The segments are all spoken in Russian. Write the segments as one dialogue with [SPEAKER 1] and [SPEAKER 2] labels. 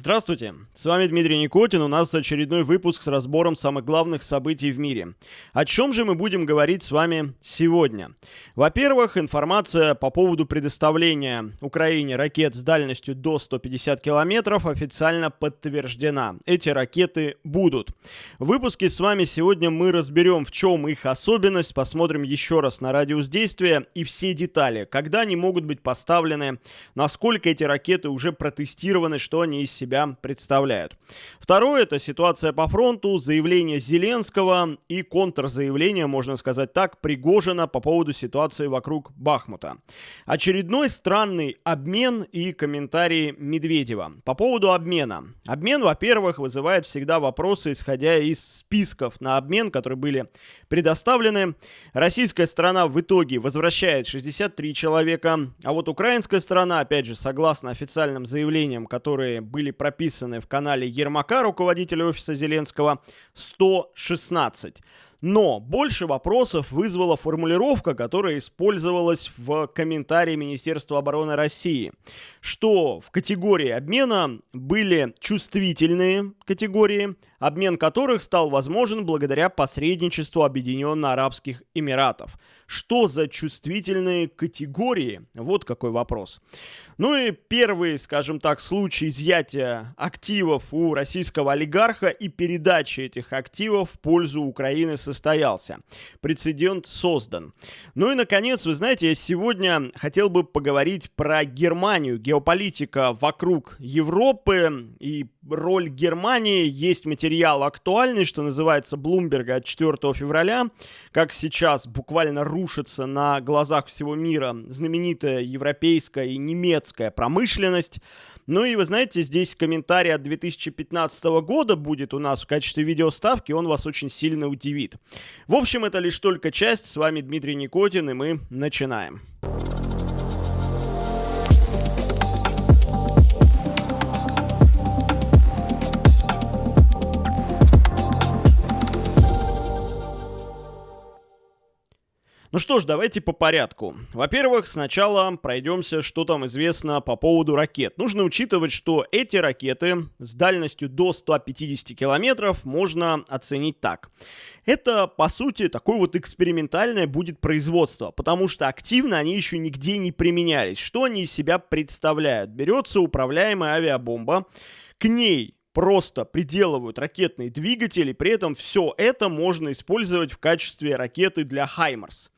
[SPEAKER 1] Здравствуйте, с вами Дмитрий Никотин, у нас очередной выпуск с разбором самых главных событий в мире. О чем же мы будем говорить с вами сегодня? Во-первых, информация по поводу предоставления Украине ракет с дальностью до 150 километров официально подтверждена. Эти ракеты будут. В выпуске с вами сегодня мы разберем, в чем их особенность, посмотрим еще раз на радиус действия и все детали, когда они могут быть поставлены, насколько эти ракеты уже протестированы, что они из себя представляют. Второе – это ситуация по фронту, заявление Зеленского и контрзаявление, можно сказать так, Пригожина по поводу ситуации вокруг Бахмута. Очередной странный обмен и комментарии Медведева. По поводу обмена. Обмен, во-первых, вызывает всегда вопросы, исходя из списков на обмен, которые были предоставлены. Российская сторона в итоге возвращает 63 человека, а вот украинская сторона, опять же, согласно официальным заявлениям, которые были были прописаны в канале Ермака, руководителя офиса Зеленского, 116. Но больше вопросов вызвала формулировка, которая использовалась в комментарии Министерства обороны России, что в категории обмена были чувствительные категории, обмен которых стал возможен благодаря посредничеству Объединенных Арабских Эмиратов. Что за чувствительные категории? Вот какой вопрос. Ну и первый, скажем так, случай изъятия активов у российского олигарха и передачи этих активов в пользу Украины состоялся. Прецедент создан. Ну и, наконец, вы знаете, я сегодня хотел бы поговорить про Германию. Геополитика вокруг Европы и роль Германии. Есть материал актуальный, что называется, Блумберга от 4 февраля. Как сейчас буквально рушится на глазах всего мира знаменитая европейская и немецкая промышленность. Ну и вы знаете, здесь комментарий от 2015 года будет у нас в качестве видеоставки, он вас очень сильно удивит. В общем, это лишь только часть. С вами Дмитрий Никотин, и мы начинаем. Ну что ж, давайте по порядку. Во-первых, сначала пройдемся, что там известно по поводу ракет. Нужно учитывать, что эти ракеты с дальностью до 150 километров можно оценить так. Это, по сути, такое вот экспериментальное будет производство, потому что активно они еще нигде не применялись. Что они из себя представляют? Берется управляемая авиабомба, к ней просто приделывают ракетные двигатели, при этом все это можно использовать в качестве ракеты для Хаймарс.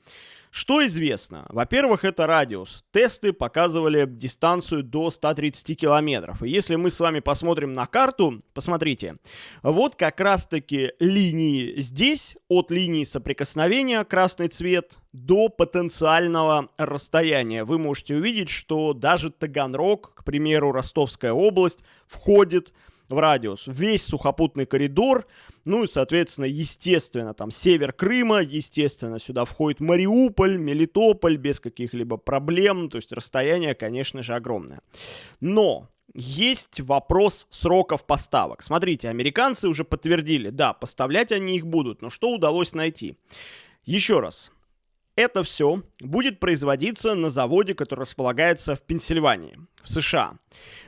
[SPEAKER 1] Что известно? Во-первых, это радиус. Тесты показывали дистанцию до 130 километров. И если мы с вами посмотрим на карту, посмотрите, вот как раз-таки линии здесь, от линии соприкосновения, красный цвет, до потенциального расстояния. Вы можете увидеть, что даже Таганрог, к примеру, Ростовская область, входит в радиус. Весь сухопутный коридор, ну и, соответственно, естественно, там север Крыма, естественно, сюда входит Мариуполь, Мелитополь без каких-либо проблем, то есть расстояние, конечно же, огромное. Но есть вопрос сроков поставок. Смотрите, американцы уже подтвердили, да, поставлять они их будут, но что удалось найти? Еще раз, это все будет производиться на заводе, который располагается в Пенсильвании, в США.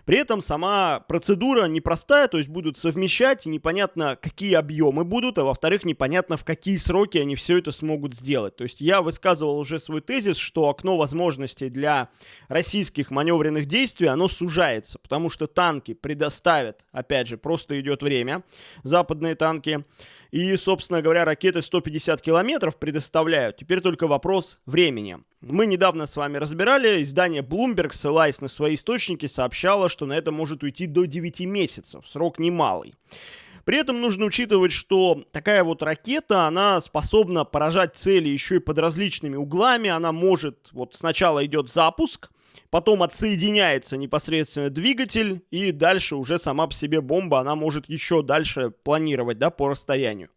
[SPEAKER 1] При этом сама процедура непростая, то есть будут совмещать, и непонятно, какие объемы будут, а во-вторых, непонятно, в какие сроки они все это смогут сделать. То есть я высказывал уже свой тезис, что окно возможностей для российских маневренных действий, оно сужается, потому что танки предоставят, опять же, просто идет время, западные танки, и, собственно говоря, ракеты 150 километров предоставляют. Теперь только вопрос времени. Мы недавно с вами разбирали, издание Bloomberg, ссылаясь на свои источники, сообщало, что на это может уйти до 9 месяцев. Срок немалый. При этом нужно учитывать, что такая вот ракета, она способна поражать цели еще и под различными углами. Она может, вот сначала идет запуск, потом отсоединяется непосредственно двигатель, и дальше уже сама по себе бомба, она может еще дальше планировать, да, по расстоянию.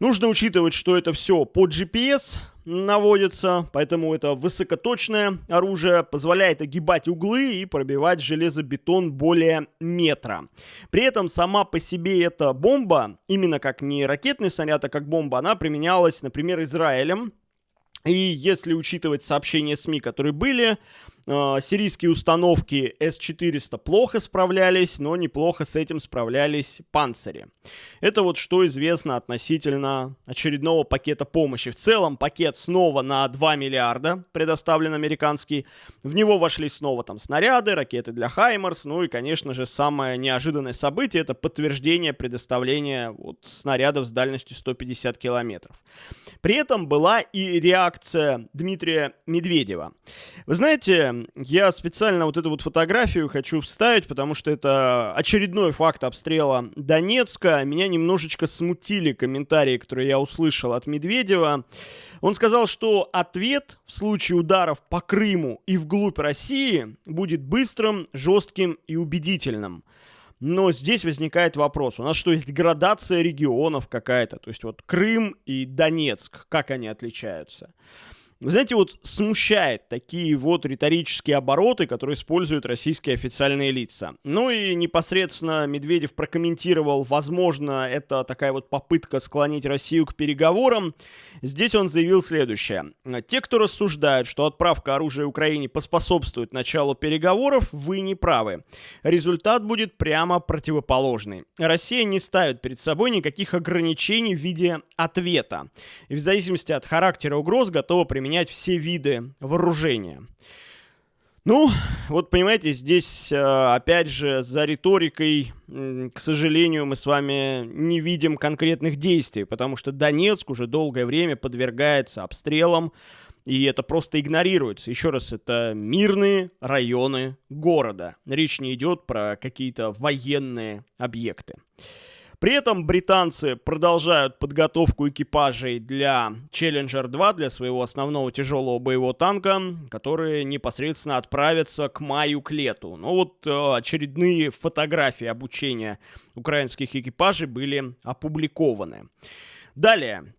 [SPEAKER 1] Нужно учитывать, что это все по GPS наводится, поэтому это высокоточное оружие, позволяет огибать углы и пробивать железобетон более метра. При этом сама по себе эта бомба, именно как не ракетный снаряд, а как бомба, она применялась, например, Израилем. И если учитывать сообщения СМИ, которые были, сирийские установки С-400 плохо справлялись, но неплохо с этим справлялись панцири. Это вот что известно относительно очередного пакета помощи. В целом пакет снова на 2 миллиарда предоставлен американский. В него вошли снова там снаряды, ракеты для Хаймарс, ну и, конечно же, самое неожиданное событие это подтверждение предоставления вот, снарядов с дальностью 150 километров. При этом была и реакция Дмитрия Медведева. Вы знаете, я специально вот эту вот фотографию хочу вставить, потому что это очередной факт обстрела Донецка. Меня немножечко смутили комментарии, которые я услышал от Медведева. Он сказал, что ответ в случае ударов по Крыму и вглубь России будет быстрым, жестким и убедительным. Но здесь возникает вопрос. У нас что, есть градация регионов какая-то? То есть вот Крым и Донецк, как они отличаются? Вы знаете, вот смущает такие вот риторические обороты, которые используют российские официальные лица. Ну и непосредственно Медведев прокомментировал, возможно, это такая вот попытка склонить Россию к переговорам. Здесь он заявил следующее. Те, кто рассуждают, что отправка оружия Украине поспособствует началу переговоров, вы не правы. Результат будет прямо противоположный. Россия не ставит перед собой никаких ограничений в виде ответа. И в зависимости от характера угроз готова применять применять все виды вооружения. Ну, вот понимаете, здесь, э, опять же, за риторикой, к сожалению, мы с вами не видим конкретных действий, потому что Донецк уже долгое время подвергается обстрелам, и это просто игнорируется. Еще раз, это мирные районы города. Речь не идет про какие-то военные объекты. При этом британцы продолжают подготовку экипажей для Challenger 2, для своего основного тяжелого боевого танка, которые непосредственно отправятся к маю к лету. Но вот э, очередные фотографии обучения украинских экипажей были опубликованы. Далее,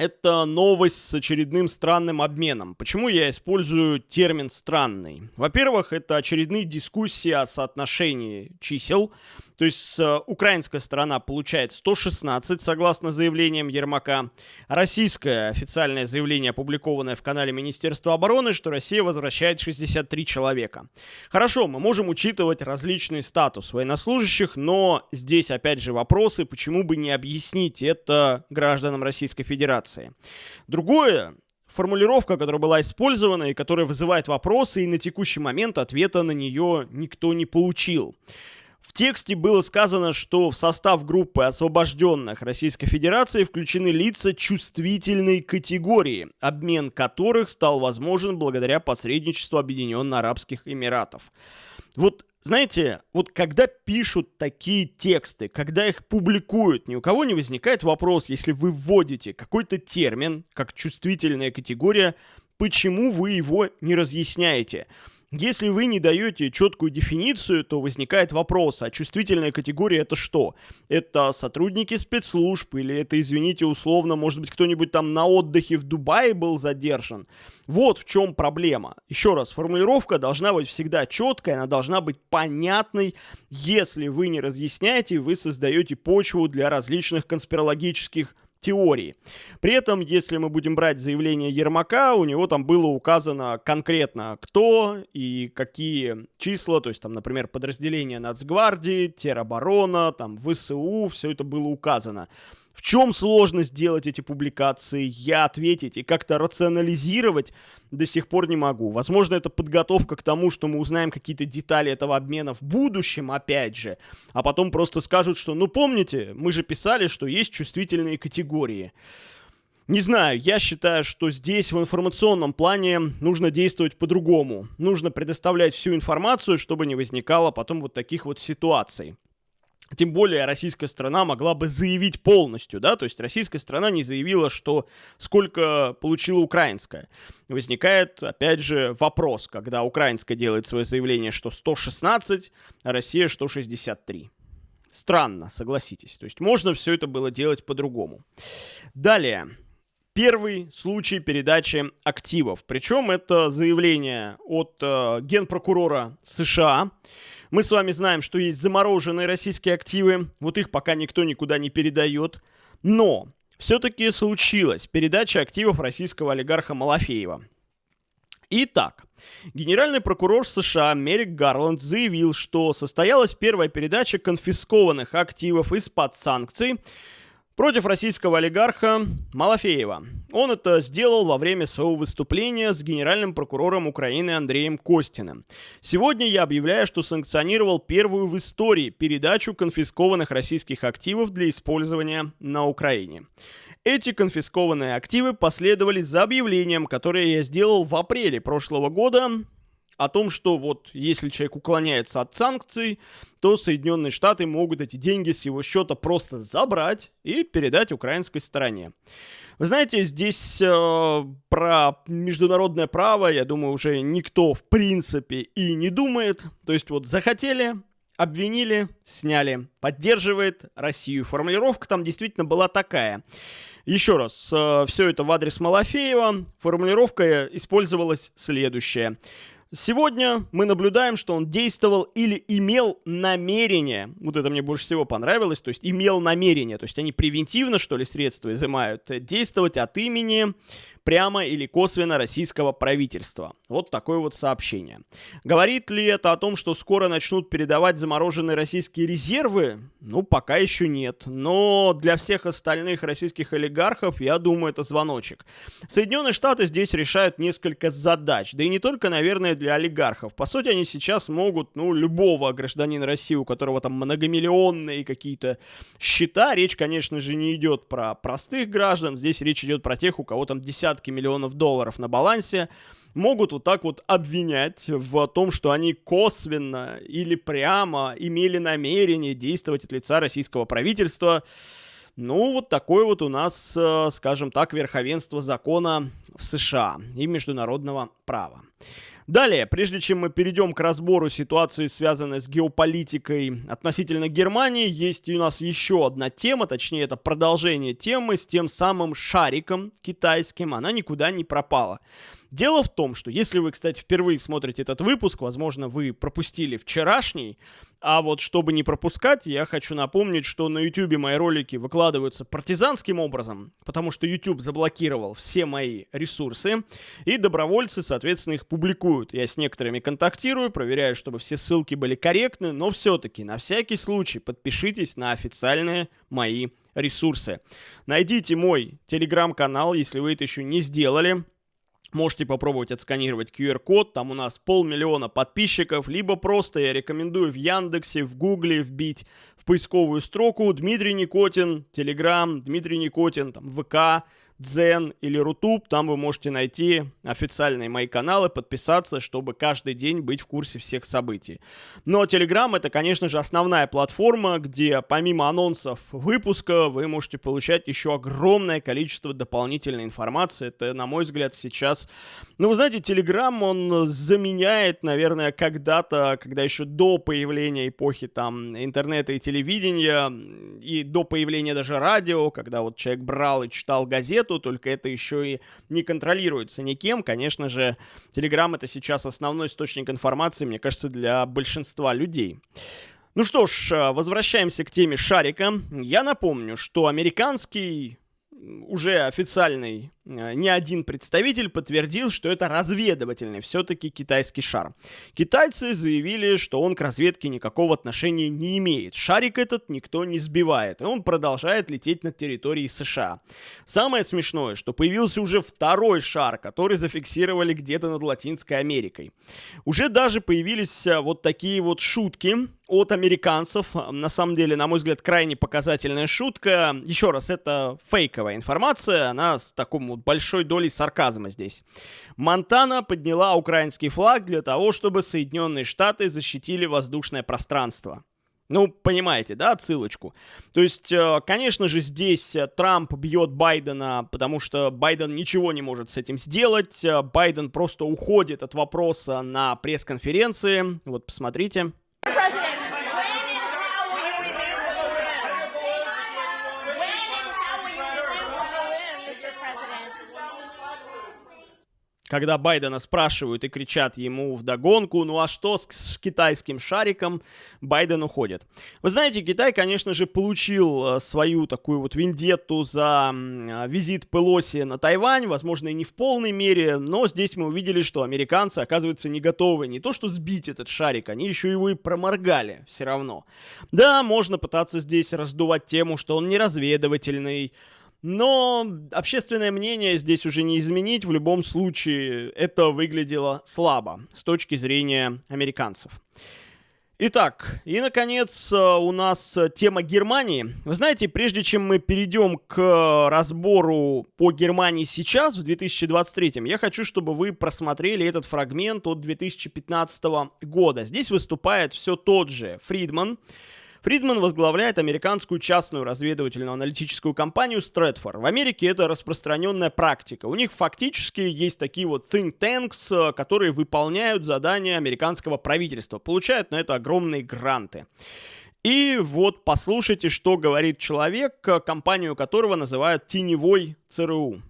[SPEAKER 1] это новость с очередным странным обменом. Почему я использую термин «странный»? Во-первых, это очередные дискуссии о соотношении чисел. То есть э, украинская сторона получает 116, согласно заявлениям Ермака. Российское официальное заявление, опубликованное в канале Министерства обороны, что Россия возвращает 63 человека. Хорошо, мы можем учитывать различный статус военнослужащих, но здесь опять же вопросы, почему бы не объяснить это гражданам Российской Федерации. Другое, формулировка, которая была использована и которая вызывает вопросы, и на текущий момент ответа на нее никто не получил. В тексте было сказано, что в состав группы освобожденных Российской Федерации включены лица чувствительной категории, обмен которых стал возможен благодаря посредничеству Объединенных Арабских Эмиратов. Вот знаете, вот когда пишут такие тексты, когда их публикуют, ни у кого не возникает вопрос, если вы вводите какой-то термин, как чувствительная категория, почему вы его не разъясняете? Если вы не даете четкую дефиницию, то возникает вопрос, а чувствительная категория это что? Это сотрудники спецслужб или это, извините, условно, может быть, кто-нибудь там на отдыхе в Дубае был задержан? Вот в чем проблема. Еще раз, формулировка должна быть всегда четкой, она должна быть понятной. Если вы не разъясняете, вы создаете почву для различных конспирологических теории. При этом, если мы будем брать заявление Ермака, у него там было указано конкретно кто и какие числа, то есть там, например, подразделения Нацгвардии, тероборона, там ВСУ, все это было указано. В чем сложность делать эти публикации, я ответить и как-то рационализировать до сих пор не могу. Возможно, это подготовка к тому, что мы узнаем какие-то детали этого обмена в будущем, опять же, а потом просто скажут, что, ну помните, мы же писали, что есть чувствительные категории. Не знаю, я считаю, что здесь в информационном плане нужно действовать по-другому. Нужно предоставлять всю информацию, чтобы не возникало потом вот таких вот ситуаций. Тем более российская страна могла бы заявить полностью, да, то есть российская страна не заявила, что сколько получила украинская. Возникает, опять же, вопрос, когда украинская делает свое заявление, что 116, а Россия что 63. Странно, согласитесь. То есть можно все это было делать по-другому. Далее. Первый случай передачи активов. Причем это заявление от э, генпрокурора США. Мы с вами знаем, что есть замороженные российские активы, вот их пока никто никуда не передает. Но все-таки случилась передача активов российского олигарха Малафеева. Итак, генеральный прокурор США Мерик Гарланд заявил, что состоялась первая передача конфискованных активов из-под санкций против российского олигарха Малафеева. Он это сделал во время своего выступления с генеральным прокурором Украины Андреем Костиным. Сегодня я объявляю, что санкционировал первую в истории передачу конфискованных российских активов для использования на Украине. Эти конфискованные активы последовали за объявлением, которое я сделал в апреле прошлого года о том, что вот если человек уклоняется от санкций, то Соединенные Штаты могут эти деньги с его счета просто забрать и передать украинской стороне. Вы знаете, здесь э, про международное право, я думаю, уже никто в принципе и не думает. То есть вот захотели, обвинили, сняли. Поддерживает Россию. Формулировка там действительно была такая. Еще раз, э, все это в адрес Малафеева. Формулировка использовалась следующая. Сегодня мы наблюдаем, что он действовал или имел намерение, вот это мне больше всего понравилось, то есть имел намерение, то есть они превентивно, что ли, средства изымают, действовать от имени прямо или косвенно российского правительства. Вот такое вот сообщение. Говорит ли это о том, что скоро начнут передавать замороженные российские резервы? Ну, пока еще нет. Но для всех остальных российских олигархов, я думаю, это звоночек. Соединенные Штаты здесь решают несколько задач. Да и не только, наверное, для олигархов. По сути, они сейчас могут, ну, любого гражданина России, у которого там многомиллионные какие-то счета, речь, конечно же, не идет про простых граждан, здесь речь идет про тех, у кого там десятки десятки миллионов долларов на балансе, могут вот так вот обвинять в том, что они косвенно или прямо имели намерение действовать от лица российского правительства. Ну, вот такое вот у нас, э, скажем так, верховенство закона в США и международного права. Далее, прежде чем мы перейдем к разбору ситуации, связанной с геополитикой относительно Германии, есть у нас еще одна тема, точнее это продолжение темы с тем самым шариком китайским, она никуда не пропала. Дело в том, что если вы, кстати, впервые смотрите этот выпуск, возможно, вы пропустили вчерашний, а вот чтобы не пропускать, я хочу напомнить, что на YouTube мои ролики выкладываются партизанским образом, потому что YouTube заблокировал все мои ресурсы, и добровольцы, соответственно, их публикуют. Я с некоторыми контактирую, проверяю, чтобы все ссылки были корректны, но все-таки на всякий случай подпишитесь на официальные мои ресурсы. Найдите мой телеграм-канал, если вы это еще не сделали. Можете попробовать отсканировать QR-код, там у нас полмиллиона подписчиков, либо просто я рекомендую в Яндексе, в Гугле вбить в поисковую строку Дмитрий Никотин, Телеграм, Дмитрий Никотин, там, ВК, Дзен или Рутуб, там вы можете найти официальные мои каналы, подписаться, чтобы каждый день быть в курсе всех событий. Но Telegram это, конечно же, основная платформа, где помимо анонсов выпуска вы можете получать еще огромное количество дополнительной информации. Это, на мой взгляд, сейчас... Ну, вы знаете, Telegram, он заменяет, наверное, когда-то, когда еще до появления эпохи там интернета и телевидения, и до появления даже радио, когда вот человек брал и читал газету, нету, только это еще и не контролируется никем. Конечно же, Telegram это сейчас основной источник информации, мне кажется, для большинства людей. Ну что ж, э, возвращаемся к теме шарика. Я напомню, что американский уже официальный э, не один представитель подтвердил, что это разведывательный все-таки китайский шар. Китайцы заявили, что он к разведке никакого отношения не имеет. Шарик этот никто не сбивает, и он продолжает лететь над территорией США. Самое смешное, что появился уже второй шар, который зафиксировали где-то над Латинской Америкой. Уже даже появились э, вот такие вот шутки от американцев. На самом деле, на мой взгляд, крайне показательная шутка. Еще раз, это фейковая информация, она с такой вот большой долей сарказма здесь. Монтана подняла украинский флаг для того, чтобы Соединенные Штаты защитили воздушное пространство. Ну, понимаете, да, отсылочку. То есть, э, конечно же, здесь э, Трамп бьет Байдена, потому что Байден ничего не может с этим сделать. Э, Байден просто уходит от вопроса на пресс-конференции. Вот, посмотрите. Когда Байдена спрашивают и кричат ему в догонку, ну а что с, с китайским шариком, Байден уходит. Вы знаете, Китай, конечно же, получил э, свою такую вот вендетту за э, визит Пелоси на Тайвань, возможно, и не в полной мере, но здесь мы увидели, что американцы, оказывается, не готовы не то что сбить этот шарик, они еще его и проморгали все равно. Да, можно пытаться здесь раздувать тему, что он не разведывательный, но общественное мнение здесь уже не изменить. В любом случае, это выглядело слабо с точки зрения американцев. Итак, и, наконец, у нас тема Германии. Вы знаете, прежде чем мы перейдем к разбору по Германии сейчас, в 2023, я хочу, чтобы вы просмотрели этот фрагмент от 2015 года. Здесь выступает все тот же Фридман, Фридман возглавляет американскую частную разведывательную аналитическую компанию Stratfor. В Америке это распространенная практика. У них фактически есть такие вот think tanks, э, которые выполняют задания американского правительства, получают на это огромные гранты. И вот послушайте, что говорит человек, э, компанию которого называют теневой ЦРУ.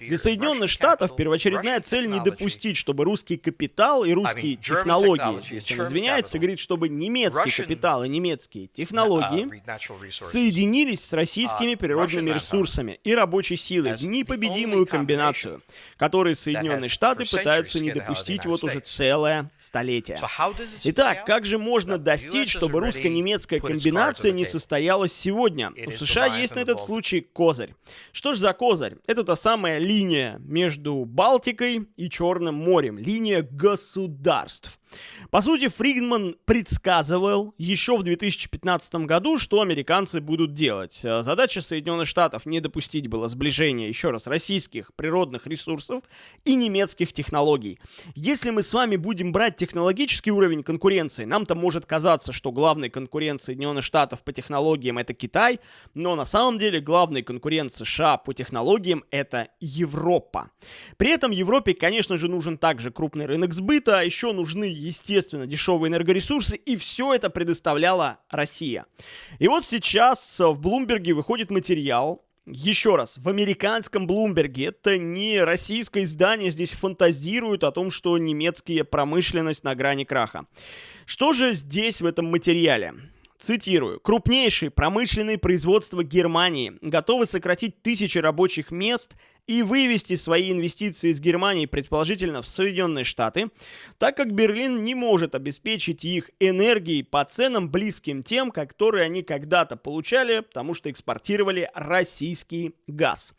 [SPEAKER 1] Для Соединенных Штатов первоочередная цель не допустить, чтобы русский капитал и русские технологии, если он извиняется, говорит, чтобы немецкий капитал и немецкие uh, технологии соединились с российскими uh, природными ресурсами и рабочей силой в непобедимую комбинацию, которую Соединенные Штаты пытаются не допустить вот уже целое столетие. Итак, как же можно достичь, чтобы русско-немецкая комбинация не состоялась сегодня? У США есть на этот случай козырь. Что ж за козырь? Это та самая линия между Балтикой и Черным морем. Линия государств. По сути, Фридман предсказывал еще в 2015 году, что американцы будут делать. Э, задача Соединенных Штатов не допустить было сближения, еще раз, российских природных ресурсов и немецких технологий. Если мы с вами будем брать технологический уровень конкуренции, нам-то может казаться, что главный конкурент Соединенных Штатов по технологиям это Китай, но на самом деле главный конкурент США по технологиям это Европа. При этом Европе, конечно же, нужен также крупный рынок сбыта, а еще нужны естественно, дешевые энергоресурсы, и все это предоставляла Россия. И вот сейчас в Блумберге выходит материал, еще раз, в американском Блумберге, это не российское издание, здесь фантазируют о том, что немецкая промышленность на грани краха. Что же здесь в этом материале? Цитирую. «Крупнейшие промышленные производства Германии готовы сократить тысячи рабочих мест и вывести свои инвестиции из Германии, предположительно, в Соединенные Штаты, так как Берлин не может обеспечить их энергией по ценам, близким тем, которые они когда-то получали, потому что экспортировали российский газ.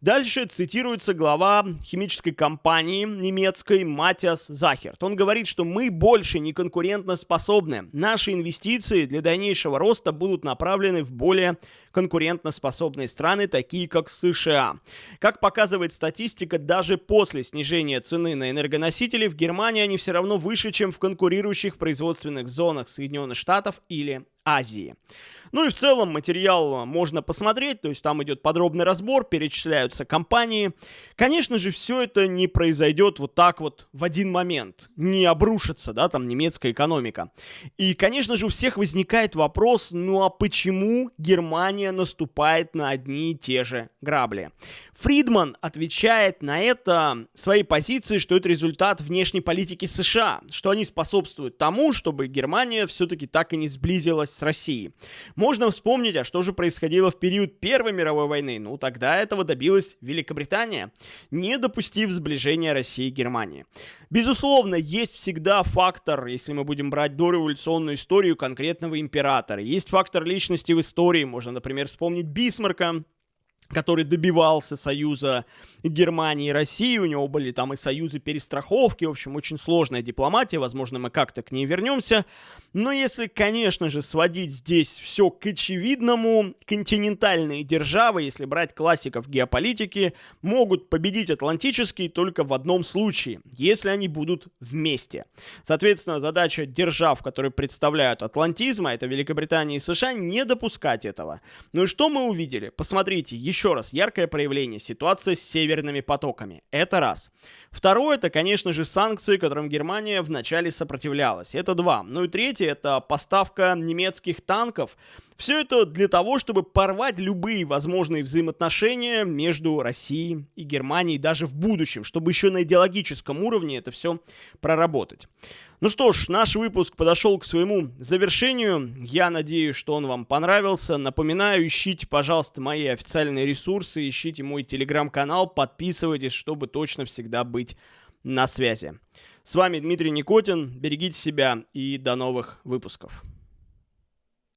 [SPEAKER 1] Дальше цитируется глава химической компании немецкой Матиас Захерт. Он говорит, что мы больше не конкурентно способны. Наши инвестиции для дальнейшего роста будут направлены в более конкурентоспособные страны, такие как США. Как показывает статистика, даже после снижения цены на энергоносители в Германии они все равно выше, чем в конкурирующих производственных зонах Соединенных Штатов или Азии. Ну и в целом материал можно посмотреть, то есть там идет подробный разбор, перечисляются компании. Конечно же, все это не произойдет вот так вот в один момент, не обрушится, да, там немецкая экономика. И, конечно же, у всех возникает вопрос, ну а почему Германия наступает на одни и те же грабли? Фридман отвечает на это своей позиции, что это результат внешней политики США, что они способствуют тому, чтобы Германия все-таки так и не сблизилась с Россией. Можно вспомнить, а что же происходило в период Первой мировой войны. Ну, тогда этого добилась Великобритания, не допустив сближения России и Германии. Безусловно, есть всегда фактор, если мы будем брать дореволюционную историю конкретного императора. Есть фактор личности в истории. Можно, например, вспомнить Бисмарка, который добивался союза Германии и России, у него были там и союзы перестраховки, в общем, очень сложная дипломатия, возможно, мы как-то к ней вернемся. Но если, конечно же, сводить здесь все к очевидному, континентальные державы, если брать классиков геополитики, могут победить атлантические только в одном случае, если они будут вместе. Соответственно, задача держав, которые представляют атлантизм, а это Великобритания и США, не допускать этого. Ну и что мы увидели? Посмотрите, еще раз, яркое проявление ситуации с северными потоками. Это раз. Второе, это, конечно же, санкции, которым Германия вначале сопротивлялась. Это два. Ну и третье, это поставка немецких танков Все это для того, чтобы порвать любые возможные взаимоотношения между Россией и Германией даже в будущем, чтобы еще на идеологическом уровне это все проработать. Ну что ж, наш выпуск подошел к своему завершению. Я надеюсь, что он вам понравился. Напоминаю, ищите, пожалуйста, мои официальные ресурсы, ищите мой телеграм-канал, подписывайтесь, чтобы точно всегда быть на связи. С вами Дмитрий Никотин. Берегите себя и до новых выпусков.